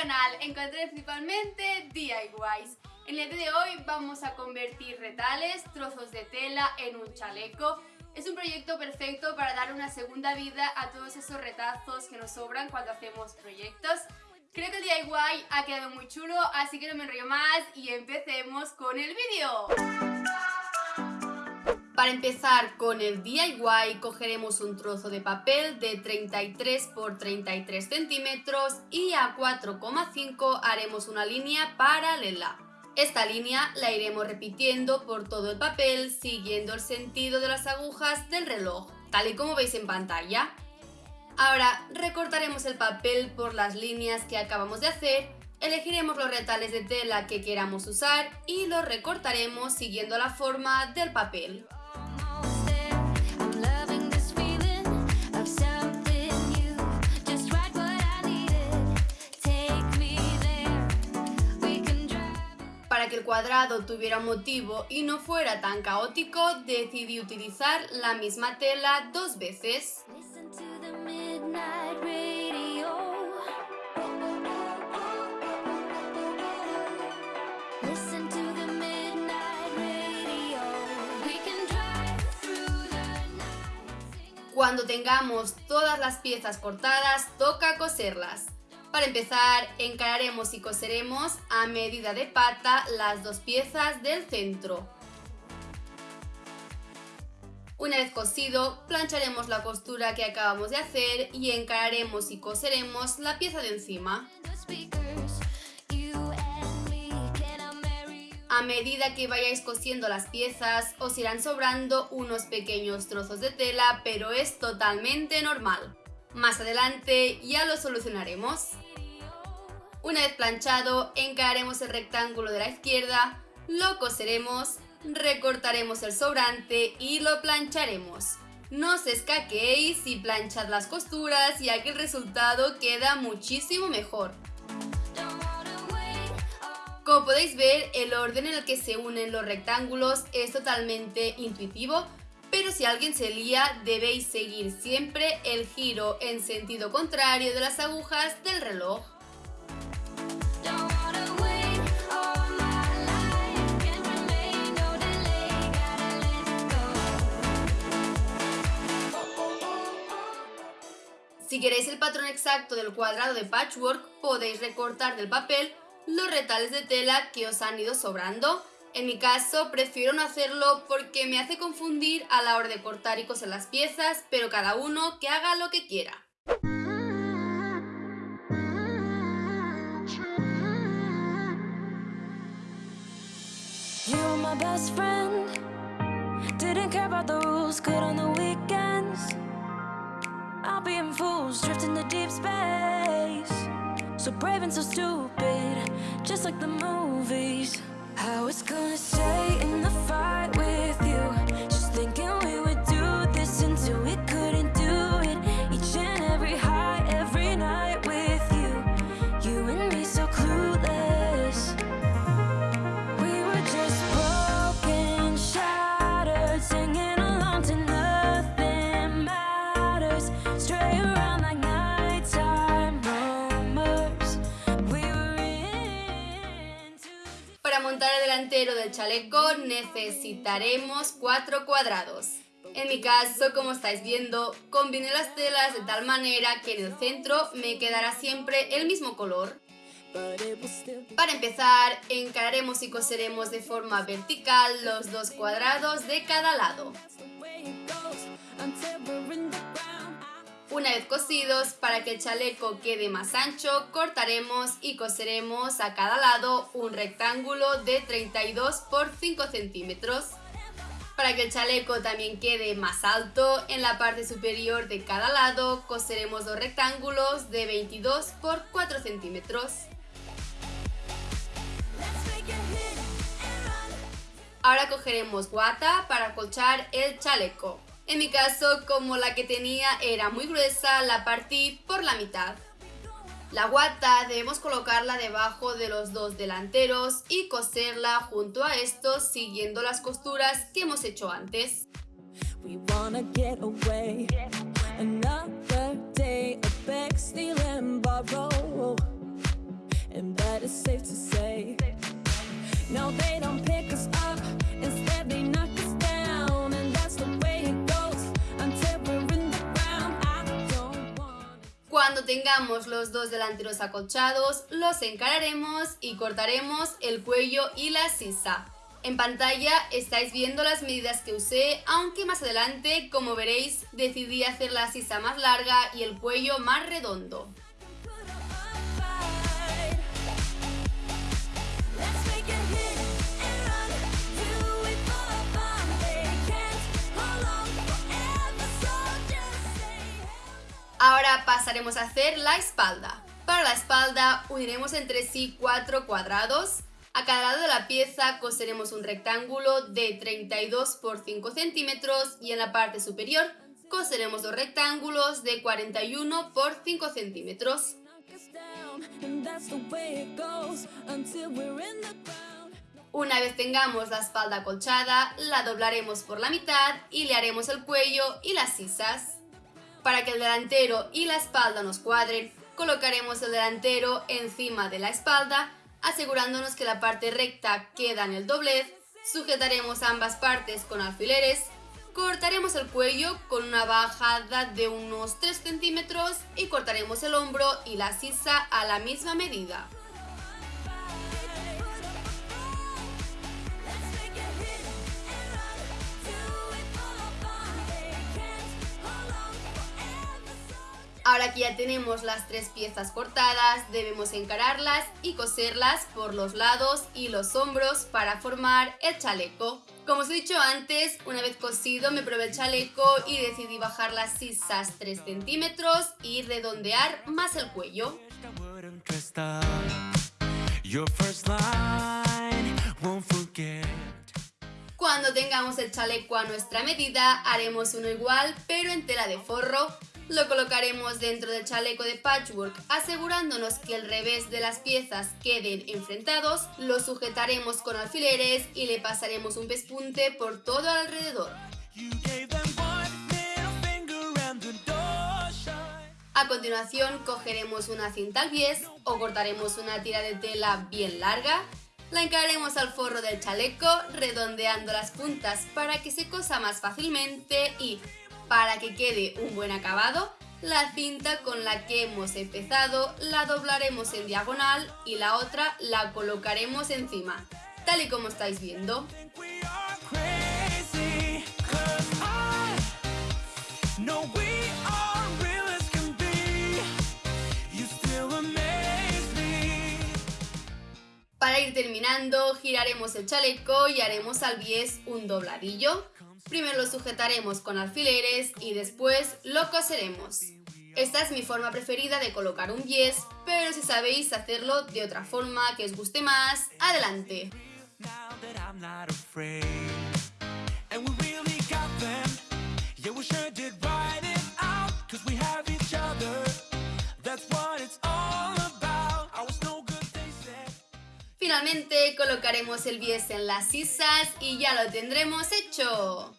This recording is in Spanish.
canal encontré principalmente DIYs. En el día de hoy vamos a convertir retales, trozos de tela en un chaleco. Es un proyecto perfecto para dar una segunda vida a todos esos retazos que nos sobran cuando hacemos proyectos. Creo que el DIY ha quedado muy chulo, así que no me enrollo más y empecemos con el vídeo. Para empezar con el DIY cogeremos un trozo de papel de 33 por 33 centímetros y a 4,5 haremos una línea paralela. Esta línea la iremos repitiendo por todo el papel siguiendo el sentido de las agujas del reloj, tal y como veis en pantalla. Ahora recortaremos el papel por las líneas que acabamos de hacer, elegiremos los retales de tela que queramos usar y los recortaremos siguiendo la forma del papel. Que el cuadrado tuviera un motivo y no fuera tan caótico, decidí utilizar la misma tela dos veces. Cuando tengamos todas las piezas cortadas, toca coserlas. Para empezar, encararemos y coseremos a medida de pata las dos piezas del centro. Una vez cosido, plancharemos la costura que acabamos de hacer y encararemos y coseremos la pieza de encima. A medida que vayáis cosiendo las piezas, os irán sobrando unos pequeños trozos de tela, pero es totalmente normal. Más adelante ya lo solucionaremos. Una vez planchado, encararemos el rectángulo de la izquierda, lo coseremos, recortaremos el sobrante y lo plancharemos. No os escaquéis y planchad las costuras ya que el resultado queda muchísimo mejor. Como podéis ver, el orden en el que se unen los rectángulos es totalmente intuitivo, si alguien se lía debéis seguir siempre el giro en sentido contrario de las agujas del reloj. Si queréis el patrón exacto del cuadrado de patchwork, podéis recortar del papel los retales de tela que os han ido sobrando en mi caso, prefiero no hacerlo porque me hace confundir a la hora de cortar y coser las piezas, pero cada uno que haga lo que quiera. So brave and so stupid, just like the movies I was gonna stay in the fight necesitaremos cuatro cuadrados. En mi caso, como estáis viendo, combiné las telas de tal manera que en el centro me quedará siempre el mismo color. Para empezar, encararemos y coseremos de forma vertical los dos cuadrados de cada lado. Una vez cosidos, para que el chaleco quede más ancho, cortaremos y coseremos a cada lado un rectángulo de 32 por 5 centímetros. Para que el chaleco también quede más alto, en la parte superior de cada lado coseremos dos rectángulos de 22 por 4 centímetros. Ahora cogeremos guata para acolchar el chaleco. En mi caso, como la que tenía era muy gruesa, la partí por la mitad. La guata debemos colocarla debajo de los dos delanteros y coserla junto a estos siguiendo las costuras que hemos hecho antes. No, they don't pick us up, Cuando tengamos los dos delanteros acolchados, los encararemos y cortaremos el cuello y la sisa. En pantalla estáis viendo las medidas que usé, aunque más adelante, como veréis, decidí hacer la sisa más larga y el cuello más redondo. Ahora pasaremos a hacer la espalda. Para la espalda uniremos entre sí cuatro cuadrados. A cada lado de la pieza coseremos un rectángulo de 32 por 5 centímetros y en la parte superior coseremos dos rectángulos de 41 por 5 centímetros. Una vez tengamos la espalda acolchada, la doblaremos por la mitad y le haremos el cuello y las sisas. Para que el delantero y la espalda nos cuadren, colocaremos el delantero encima de la espalda, asegurándonos que la parte recta queda en el doblez, sujetaremos ambas partes con alfileres, cortaremos el cuello con una bajada de unos 3 centímetros y cortaremos el hombro y la sisa a la misma medida. Ahora que ya tenemos las tres piezas cortadas, debemos encararlas y coserlas por los lados y los hombros para formar el chaleco. Como os he dicho antes, una vez cosido me probé el chaleco y decidí bajar las sisas 3 centímetros y redondear más el cuello. Cuando tengamos el chaleco a nuestra medida, haremos uno igual, pero en tela de forro. Lo colocaremos dentro del chaleco de patchwork, asegurándonos que el revés de las piezas queden enfrentados. Lo sujetaremos con alfileres y le pasaremos un pespunte por todo alrededor. A continuación cogeremos una cinta al bies o cortaremos una tira de tela bien larga, la encararemos al forro del chaleco redondeando las puntas para que se cosa más fácilmente y, para que quede un buen acabado, la cinta con la que hemos empezado la doblaremos en diagonal y la otra la colocaremos encima, tal y como estáis viendo. Terminando, giraremos el chaleco y haremos al bies un dobladillo. Primero lo sujetaremos con alfileres y después lo coseremos. Esta es mi forma preferida de colocar un bies, pero si sabéis hacerlo de otra forma que os guste más, adelante. Colocaremos el bies en las sisas y ya lo tendremos hecho.